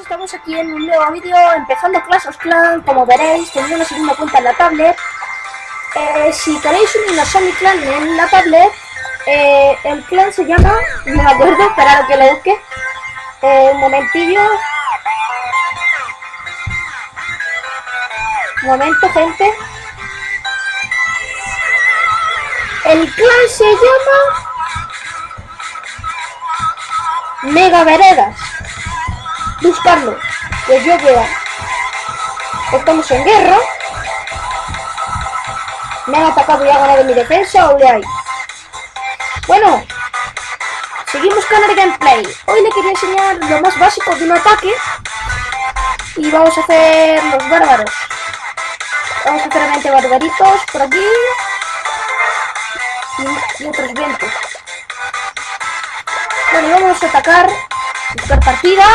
Estamos aquí en un nuevo vídeo empezando Clash of Clans, como veréis, teniendo una segunda cuenta en la tablet. Eh, si queréis unirnos a mi clan en la tablet, eh, el clan se llama, no me acuerdo, esperad que lo busque. Eh, un momentillo. Un momento, gente. El clan se llama Mega Veredas buscarlo. Que yo vea. Estamos en guerra. Me han atacado y ha ganado mi defensa, o hay. Bueno, seguimos con el gameplay. Hoy le quería enseñar lo más básico de un ataque. Y vamos a hacer los bárbaros. Vamos a hacer 20 barbaritos por aquí. Y, y otros vientos. Bueno, y vamos a atacar. Buscar partida.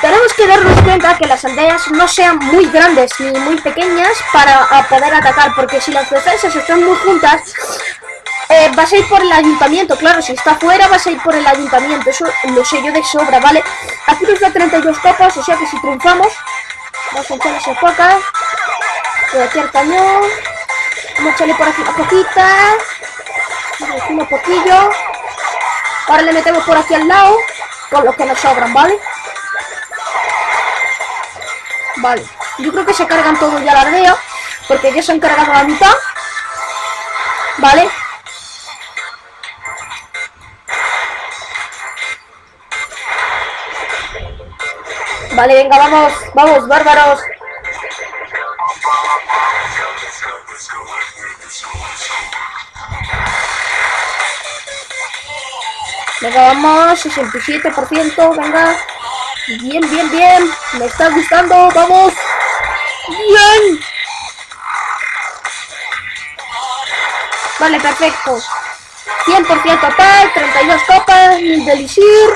Tenemos que darnos cuenta que las aldeas no sean muy grandes ni muy pequeñas para poder atacar, porque si las defensas están muy juntas, eh, vas a ir por el ayuntamiento, claro, si está fuera vas a ir por el ayuntamiento, eso lo sé yo de sobra, ¿vale? Aquí nos da 32 copas, o sea que si triunfamos, vamos a echarle esa poca, por aquí el cañón, vamos a echarle por aquí una poquita, un poquillo, ahora le metemos por aquí al lado, con los que nos sobran, ¿vale? Vale, yo creo que se cargan todos ya la aldea, porque ya se han cargado la mitad. Vale. Vale, venga, vamos, vamos, bárbaros. Venga, vamos, 67%, venga. Bien, bien, bien. Me está gustando. Vamos. Bien. Vale, perfecto. 100% total, 32 copas, mil delisir.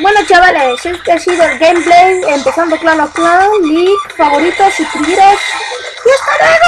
Bueno chavales, este ha sido el gameplay, empezando Clan of Clan, League, favoritos, suscribiros y hasta.